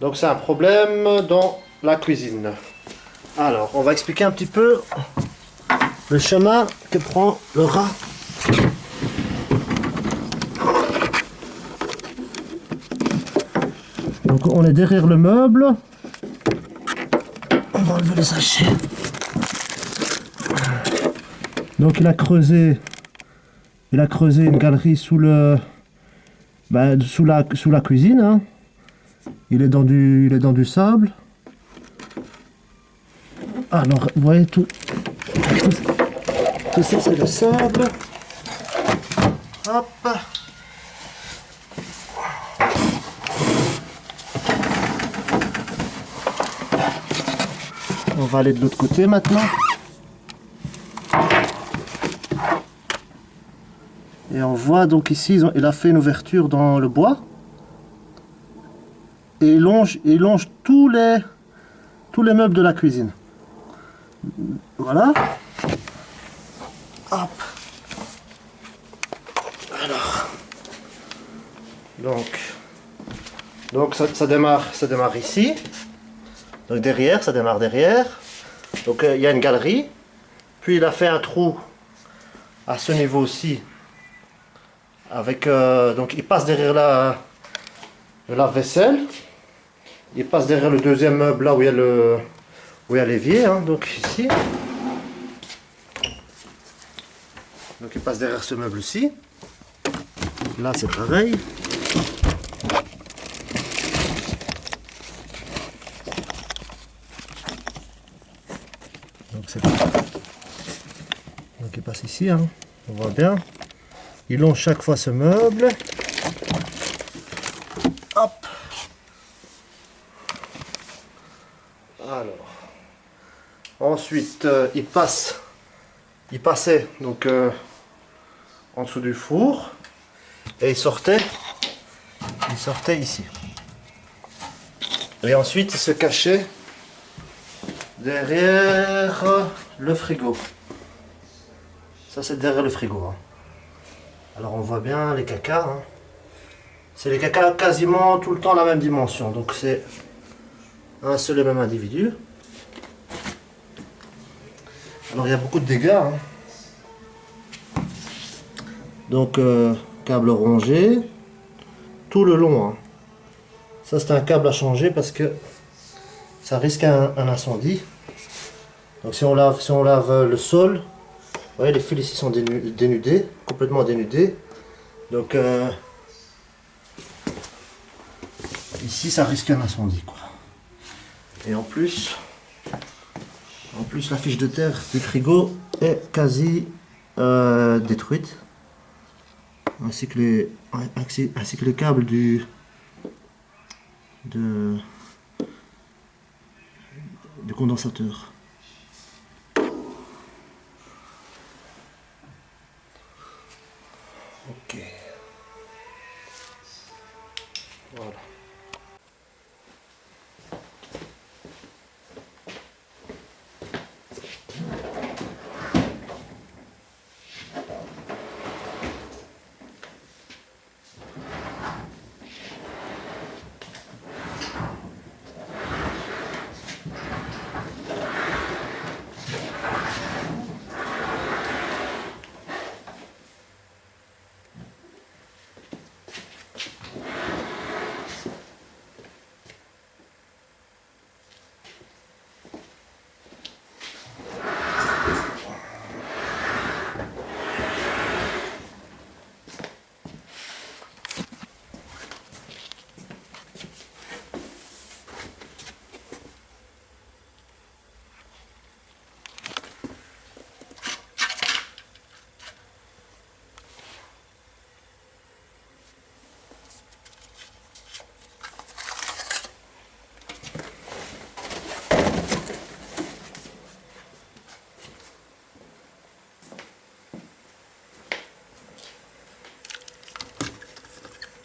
Donc c'est un problème dans la cuisine. Alors, on va expliquer un petit peu le chemin que prend le rat. Donc on est derrière le meuble. On va enlever le sachet. Donc il a creusé, il a creusé une galerie sous le, ben, sous la, cuisine. hein. Il est dans du, il est dans du sable. Alors, vous voyez tout, tout, ça c'est le sable. Hop. On va aller de l'autre côté maintenant. Et on voit donc ici, il a fait une ouverture dans le bois. Et il longe, il longe tous les, tous les meubles de la cuisine. Voilà. Hop. Alors. Donc. Donc ça, ça démarre, ça démarre ici. Donc derrière, ça démarre derrière. Donc euh, il y a une galerie. Puis il a fait un trou à ce niveau-ci. Avec euh, donc il passe derrière la, le lave-vaisselle. Il passe derrière le deuxième meuble là où il y a le où il y a l'évier, hein, donc ici. Donc il passe derrière ce meuble-ci. Là c'est pareil. Donc c'est Donc il passe ici, hein, on voit bien. Il longe chaque fois ce meuble. Hop. Alors. Ensuite, euh, il passe. Il passait donc euh, en dessous du four et il sortait. Il sortait ici. Et ensuite, il se cachait derrière le frigo. Ça, c'est derrière le frigo. hein. Alors, on voit bien les cacas. hein. C'est les cacas quasiment tout le temps la même dimension. Donc, c'est un seul et même individu. Alors, il y a beaucoup de dégâts. hein. Donc, euh, câble rongé. Tout le long. hein. Ça, c'est un câble à changer parce que ça risque un, incendie. Donc si on lave, si on lave le sol, vous voyez les fils ici sont dénu- dénudés, complètement dénudés. Donc euh, ici ça risque un incendie quoi. Et en plus, en plus, la fiche de terre du frigo est quasi euh, détruite. Ainsi que, les, ainsi, le câble du... Du condensateur. Ok. Voilà.